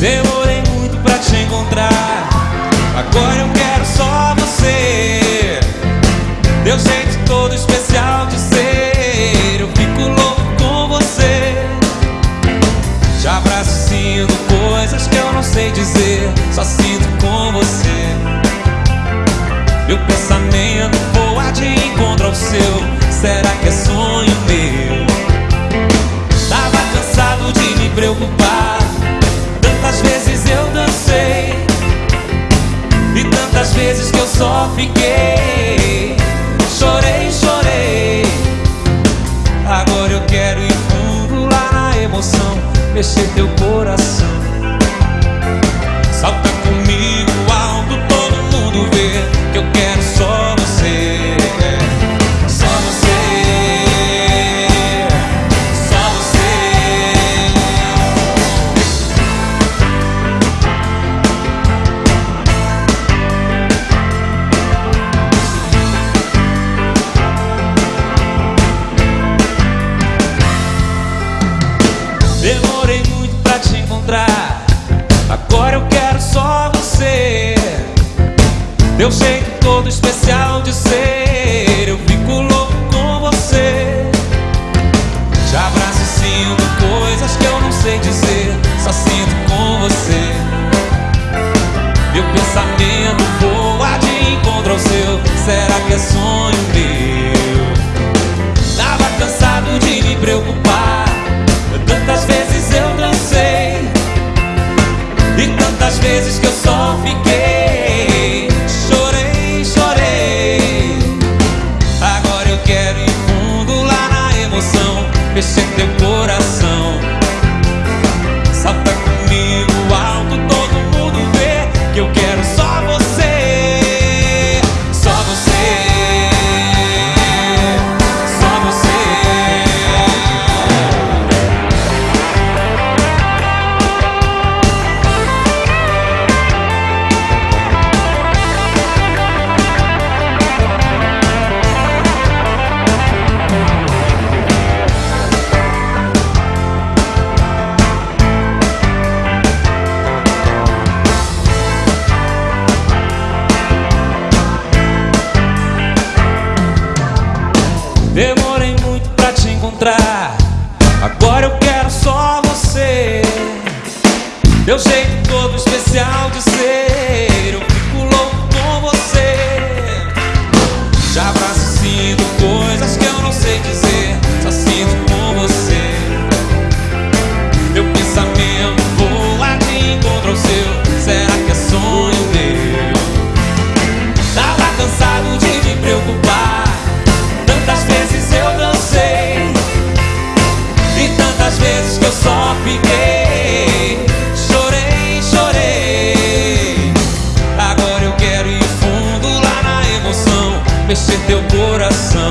Demorei muito pra te encontrar. Agora eu quero só você. Deu jeito todo especial de ser. Eu fico louco com você. Te abraço sinto coisas que eu não sei dizer. Só sinto com você. Meu pensamento só fiquei Teu jeito todo especial de ser, eu fico louco com você. Te abraço e sinto coisas que eu não sei dizer, só sinto com você. Meu pensamento Demorei muito pra te encontrar. Agora eu quero só você. Teu jeito todo fiquei. Chorei, chorei. Agora eu quero ir fundo lá na emoção, mexer teu coração.